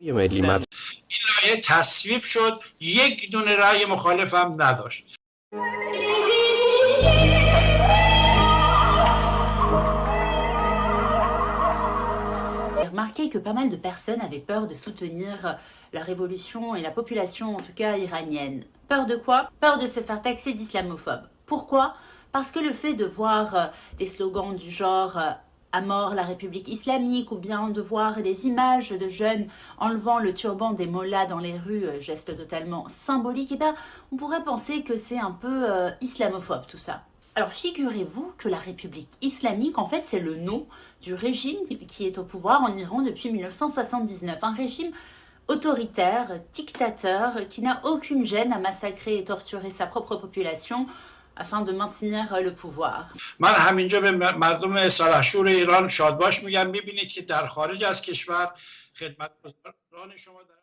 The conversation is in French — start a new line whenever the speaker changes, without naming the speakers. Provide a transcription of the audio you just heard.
یه ملی مطرح
این لایه تصویب شد یک دونه رأی مخالف هم نداشت
J'ai remarqué que pas mal de personnes avaient peur de soutenir la révolution et la population, en tout cas iranienne. Peur de quoi Peur de se faire taxer d'islamophobe. Pourquoi Parce que le fait de voir euh, des slogans du genre euh, mort la République islamique ou bien de voir des images de jeunes enlevant le turban des mollahs dans les rues, euh, geste totalement symbolique, et bien on pourrait penser que c'est un peu euh, islamophobe tout ça. Alors figurez-vous que la République islamique, en fait, c'est le nom du régime qui est au pouvoir en Iran depuis 1979. Un régime autoritaire, dictateur, qui n'a aucune gêne à massacrer et torturer sa propre population afin de maintenir le pouvoir.
من همینجا به مردم سرحشور ایران شادباش میگم می‌بینید که در خارج از کشور خدمتگزاران شما در